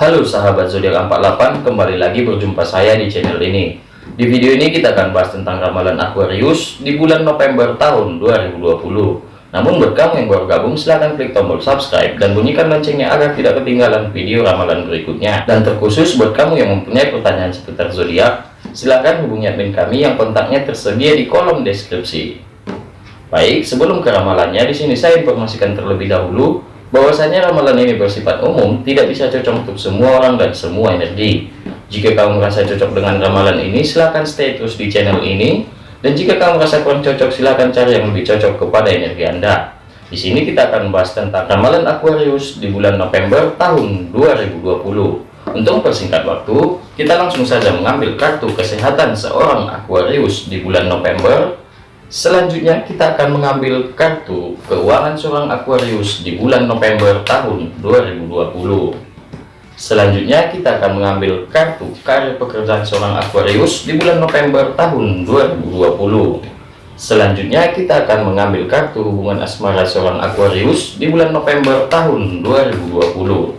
Halo sahabat zodiak 48, kembali lagi berjumpa saya di channel ini. Di video ini kita akan bahas tentang ramalan Aquarius di bulan November tahun 2020. Namun buat kamu yang baru gabung, silahkan klik tombol subscribe dan bunyikan loncengnya agar tidak ketinggalan video ramalan berikutnya. Dan terkhusus buat kamu yang mempunyai pertanyaan seputar zodiak, silahkan hubungi admin kami yang kontaknya tersedia di kolom deskripsi. Baik, sebelum ke ramalannya, di sini saya informasikan terlebih dahulu bahwasanya ramalan ini bersifat umum, tidak bisa cocok untuk semua orang dan semua energi. Jika kamu merasa cocok dengan ramalan ini, silahkan stay terus di channel ini. Dan jika kamu merasa kurang cocok, silahkan cari yang lebih cocok kepada energi Anda. Di sini kita akan membahas tentang ramalan Aquarius di bulan November tahun 2020. Untuk mempersingkat waktu, kita langsung saja mengambil kartu kesehatan seorang Aquarius di bulan November Selanjutnya kita akan mengambil kartu keuangan seorang Aquarius di bulan November tahun 2020. Selanjutnya kita akan mengambil kartu karir pekerjaan seorang Aquarius di bulan November tahun 2020. Selanjutnya kita akan mengambil kartu hubungan asmara seorang Aquarius di bulan November tahun 2020.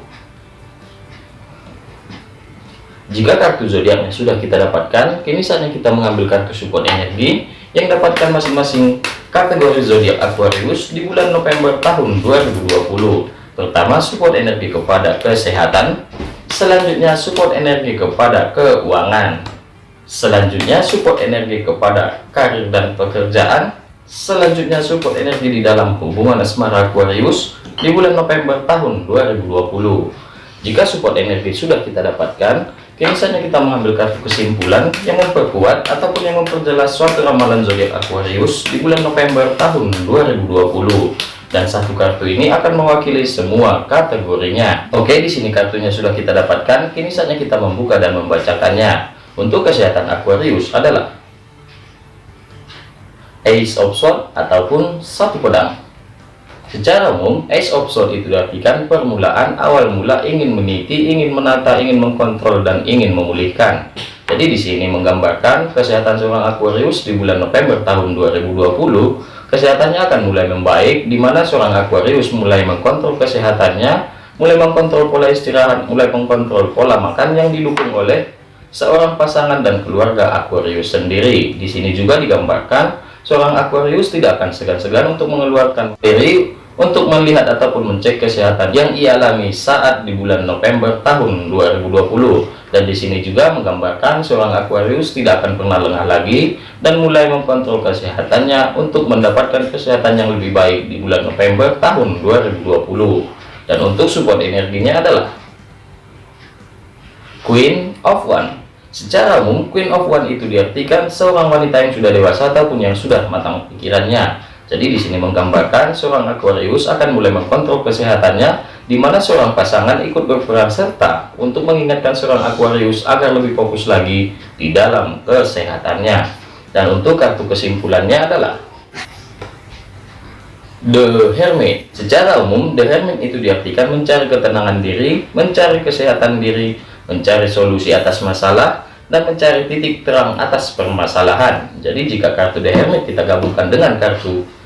Jika kartu zodiaknya sudah kita dapatkan, kini saatnya kita mengambil kartu support energi yang dapatkan masing-masing kategori zodiak Aquarius di bulan November tahun 2020. Pertama, support energi kepada kesehatan. Selanjutnya, support energi kepada keuangan. Selanjutnya, support energi kepada karir dan pekerjaan. Selanjutnya, support energi di dalam hubungan asmara Aquarius di bulan November tahun 2020. Jika support energi sudah kita dapatkan, Biasanya kita mengambil kartu kesimpulan yang memperkuat ataupun yang memperjelas suatu ramalan zodiak Aquarius di bulan November tahun 2020 dan satu kartu ini akan mewakili semua kategorinya. Oke, di sini kartunya sudah kita dapatkan. Kini saatnya kita membuka dan membacakannya. Untuk kesehatan Aquarius adalah Ace of Swords ataupun satu pedang. Secara umum, Ace of Swords itu diartikan permulaan awal mula ingin meniti, ingin menata, ingin mengkontrol, dan ingin memulihkan. Jadi di sini menggambarkan kesehatan seorang Aquarius di bulan November tahun 2020, kesehatannya akan mulai membaik, di mana seorang Aquarius mulai mengkontrol kesehatannya, mulai mengkontrol pola istirahat, mulai mengkontrol pola makan yang didukung oleh seorang pasangan dan keluarga Aquarius sendiri. Di sini juga digambarkan seorang Aquarius tidak akan segan-segan untuk mengeluarkan diri untuk melihat ataupun mencek kesehatan yang ia alami saat di bulan November tahun 2020 dan di sini juga menggambarkan seorang Aquarius tidak akan pernah lengah lagi dan mulai mengkontrol kesehatannya untuk mendapatkan kesehatan yang lebih baik di bulan November tahun 2020 dan untuk support energinya adalah Queen of One. Secara umum Queen of One itu diartikan seorang wanita yang sudah dewasa ataupun yang sudah matang pikirannya jadi di sini menggambarkan seorang Aquarius akan mulai mengkontrol kesehatannya, di mana seorang pasangan ikut berperan serta untuk mengingatkan seorang Aquarius agar lebih fokus lagi di dalam kesehatannya. Dan untuk kartu kesimpulannya adalah The Hermit. Secara umum, The Hermit itu diartikan mencari ketenangan diri, mencari kesehatan diri, mencari solusi atas masalah, dan mencari titik terang atas permasalahan. Jadi jika kartu The Hermit kita gabungkan dengan kartu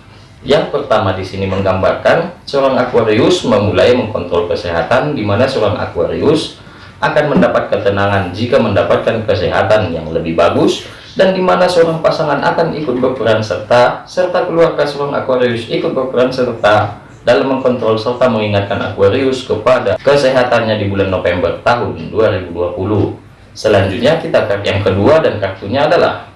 yang pertama di sini menggambarkan seorang Aquarius memulai mengkontrol kesehatan di mana seorang Aquarius akan mendapat ketenangan jika mendapatkan kesehatan yang lebih bagus dan di mana seorang pasangan akan ikut berperan serta serta keluarga seorang Aquarius ikut berperan serta dalam mengkontrol serta mengingatkan Aquarius kepada kesehatannya di bulan November tahun 2020 selanjutnya kita kartu yang kedua dan kartunya adalah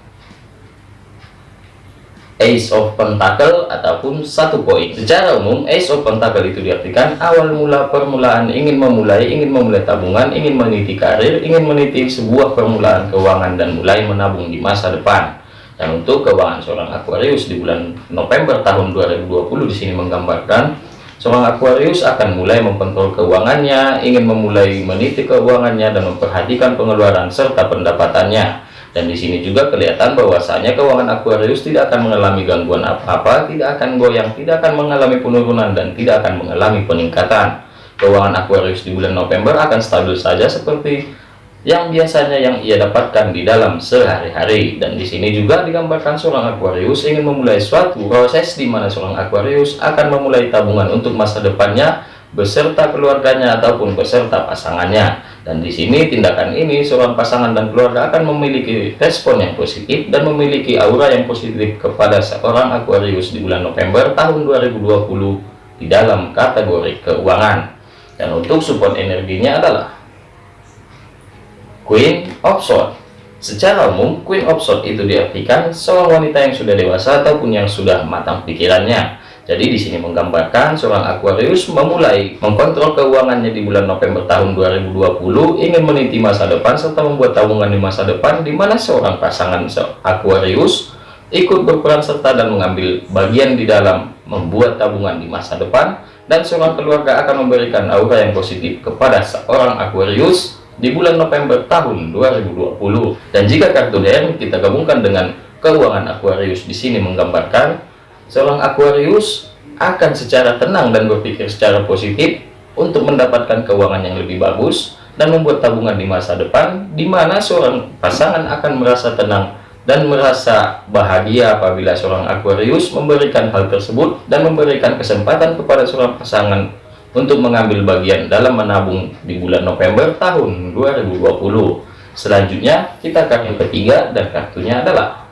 Ace of Pentacle ataupun satu poin. Secara umum, Ace of Pentacle itu diartikan awal mula permulaan ingin memulai, ingin memulai tabungan, ingin meniti karir, ingin meniti sebuah permulaan keuangan dan mulai menabung di masa depan. Dan untuk keuangan seorang Aquarius di bulan November tahun 2020 di sini menggambarkan seorang Aquarius akan mulai mengkontrol keuangannya, ingin memulai meniti keuangannya dan memperhatikan pengeluaran serta pendapatannya dan di sini juga kelihatan bahwasanya keuangan Aquarius tidak akan mengalami gangguan apa-apa tidak akan goyang tidak akan mengalami penurunan dan tidak akan mengalami peningkatan keuangan Aquarius di bulan November akan stabil saja seperti yang biasanya yang ia dapatkan di dalam sehari-hari dan di sini juga digambarkan seorang Aquarius ingin memulai suatu proses di mana seorang Aquarius akan memulai tabungan untuk masa depannya beserta keluarganya ataupun beserta pasangannya. Dan di sini tindakan ini seorang pasangan dan keluarga akan memiliki respon yang positif dan memiliki aura yang positif kepada seorang Aquarius di bulan November tahun 2020 di dalam kategori keuangan. Dan untuk support energinya adalah Queen of Swords. Secara umum, Queen of Swords itu diartikan seorang wanita yang sudah dewasa ataupun yang sudah matang pikirannya jadi di sini menggambarkan seorang Aquarius memulai mengkontrol keuangannya di bulan November tahun 2020, ingin meniti masa depan serta membuat tabungan di masa depan di mana seorang pasangan Aquarius ikut berperan serta dan mengambil bagian di dalam membuat tabungan di masa depan dan seorang keluarga akan memberikan aura yang positif kepada seorang Aquarius di bulan November tahun 2020. Dan jika kartu DM kita gabungkan dengan keuangan Aquarius di sini menggambarkan seorang Aquarius akan secara tenang dan berpikir secara positif untuk mendapatkan keuangan yang lebih bagus dan membuat tabungan di masa depan di mana seorang pasangan akan merasa tenang dan merasa bahagia apabila seorang Aquarius memberikan hal tersebut dan memberikan kesempatan kepada seorang pasangan untuk mengambil bagian dalam menabung di bulan November tahun 2020 selanjutnya kita kartu ketiga dan kartunya adalah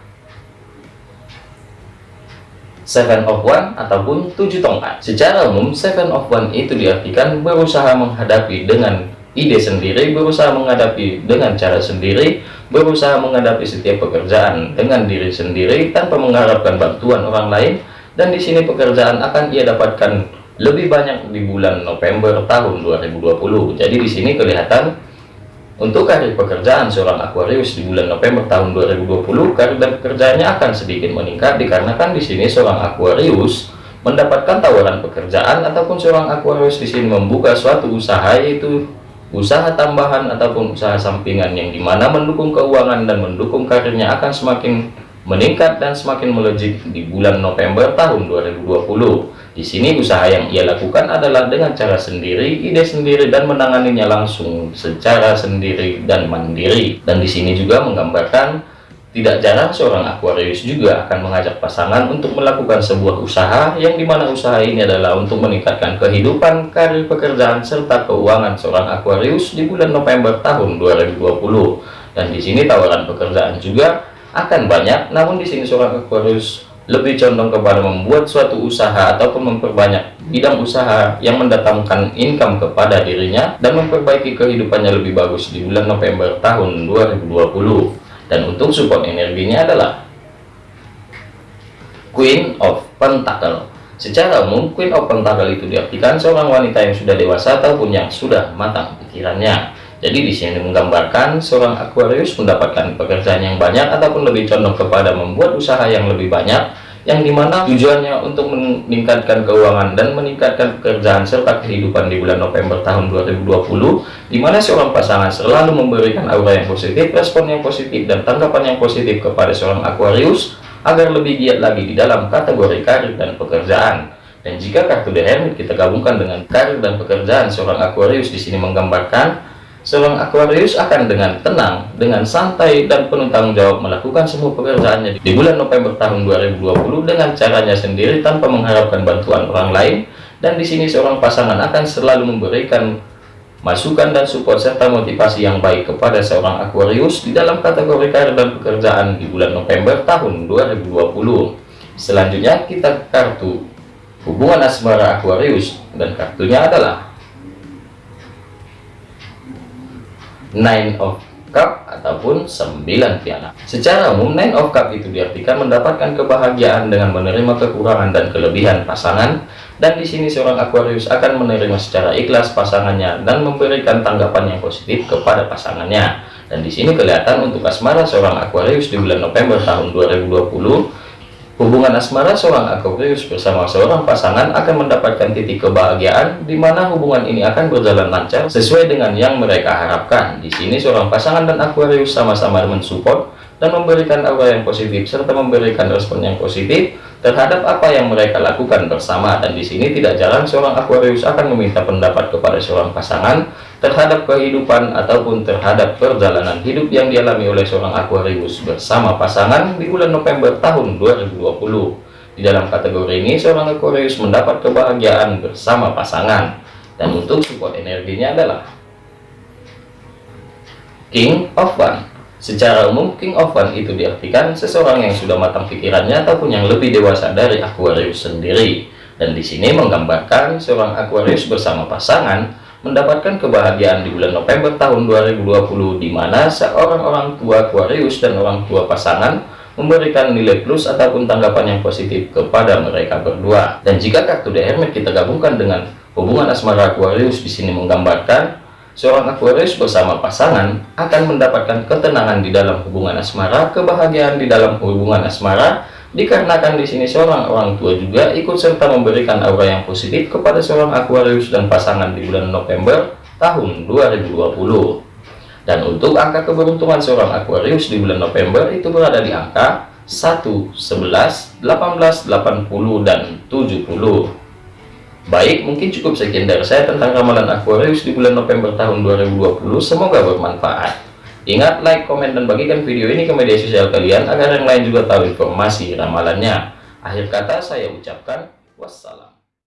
Seven of One ataupun tujuh tongkat. Secara umum, Seven of One itu diartikan berusaha menghadapi dengan ide sendiri, berusaha menghadapi dengan cara sendiri, berusaha menghadapi setiap pekerjaan dengan diri sendiri tanpa mengharapkan bantuan orang lain. Dan di sini pekerjaan akan ia dapatkan lebih banyak di bulan November tahun 2020. Jadi di sini kelihatan untuk karir pekerjaan seorang Aquarius di bulan November tahun 2020, karir dan pekerjaannya akan sedikit meningkat dikarenakan di sini seorang Aquarius mendapatkan tawaran pekerjaan ataupun seorang Aquarius di sini membuka suatu usaha yaitu usaha tambahan ataupun usaha sampingan yang di mana mendukung keuangan dan mendukung karirnya akan semakin meningkat dan semakin melejit di bulan November tahun 2020. Di sini usaha yang ia lakukan adalah dengan cara sendiri, ide sendiri dan menanganinya langsung secara sendiri dan mandiri. Dan di sini juga menggambarkan tidak jarang seorang Aquarius juga akan mengajak pasangan untuk melakukan sebuah usaha yang di mana usaha ini adalah untuk meningkatkan kehidupan, karir pekerjaan, serta keuangan seorang Aquarius di bulan November tahun 2020. Dan di sini tawaran pekerjaan juga akan banyak, namun di sini seorang Aquarius lebih condong kepada membuat suatu usaha ataupun memperbanyak bidang usaha yang mendatangkan income kepada dirinya dan memperbaiki kehidupannya lebih bagus di bulan November tahun 2020 dan untuk support energinya adalah Queen of Pentacle. Secara umum Queen of Pentacle itu diartikan seorang wanita yang sudah dewasa ataupun yang sudah matang pikirannya jadi di sini menggambarkan seorang Aquarius mendapatkan pekerjaan yang banyak ataupun lebih condong kepada membuat usaha yang lebih banyak yang di mana tujuannya untuk meningkatkan keuangan dan meningkatkan pekerjaan serta kehidupan di bulan November tahun 2020 di mana seorang pasangan selalu memberikan aura yang positif, respon yang positif dan tanggapan yang positif kepada seorang Aquarius agar lebih giat lagi di dalam kategori karir dan pekerjaan. Dan jika kartu The Hermit kita gabungkan dengan karir dan pekerjaan seorang Aquarius di sini menggambarkan Seorang Aquarius akan dengan tenang, dengan santai dan penuh tanggung jawab melakukan semua pekerjaannya di bulan November tahun 2020 dengan caranya sendiri tanpa mengharapkan bantuan orang lain. Dan di sini seorang pasangan akan selalu memberikan masukan dan support serta motivasi yang baik kepada seorang Aquarius di dalam kategori karir dan pekerjaan di bulan November tahun 2020. Selanjutnya kita kartu hubungan asmara Aquarius dan kartunya adalah Nine of Cup ataupun 9 piala. Secara umum Nine of Cup itu diartikan mendapatkan kebahagiaan dengan menerima kekurangan dan kelebihan pasangan dan di sini seorang Aquarius akan menerima secara ikhlas pasangannya dan memberikan tanggapan yang positif kepada pasangannya. Dan di sini kelihatan untuk asmara seorang Aquarius di bulan November tahun 2020 Hubungan asmara seorang Aquarius bersama seorang pasangan akan mendapatkan titik kebahagiaan di mana hubungan ini akan berjalan lancar sesuai dengan yang mereka harapkan. Di sini seorang pasangan dan Aquarius sama-sama mensupport dan memberikan aura yang positif serta memberikan respon yang positif terhadap apa yang mereka lakukan bersama dan di sini tidak jarang seorang Aquarius akan meminta pendapat kepada seorang pasangan terhadap kehidupan ataupun terhadap perjalanan hidup yang dialami oleh seorang Aquarius bersama pasangan di bulan November tahun 2020 di dalam kategori ini seorang Aquarius mendapat kebahagiaan bersama pasangan. Dan untuk support energinya adalah King of One. Secara umum King of One itu diartikan seseorang yang sudah matang pikirannya ataupun yang lebih dewasa dari Aquarius sendiri. Dan di sini menggambarkan seorang Aquarius bersama pasangan mendapatkan kebahagiaan di bulan November tahun 2020 di mana seorang orang tua Aquarius dan orang tua pasangan memberikan nilai plus ataupun tanggapan yang positif kepada mereka berdua. Dan jika kartu The Hermit kita gabungkan dengan hubungan asmara Aquarius di sini menggambarkan seorang Aquarius bersama pasangan akan mendapatkan ketenangan di dalam hubungan asmara, kebahagiaan di dalam hubungan asmara dikarenakan di sini seorang orang tua juga ikut serta memberikan aura yang positif kepada seorang Aquarius dan pasangan di bulan November tahun 2020 dan untuk angka keberuntungan seorang Aquarius di bulan November itu berada di angka 1, 11, 18, 80, dan 70 baik mungkin cukup sekian dari saya tentang ramalan Aquarius di bulan November tahun 2020 semoga bermanfaat Ingat like, komen, dan bagikan video ini ke media sosial kalian agar yang lain juga tahu informasi ramalannya. Akhir kata saya ucapkan wassalam.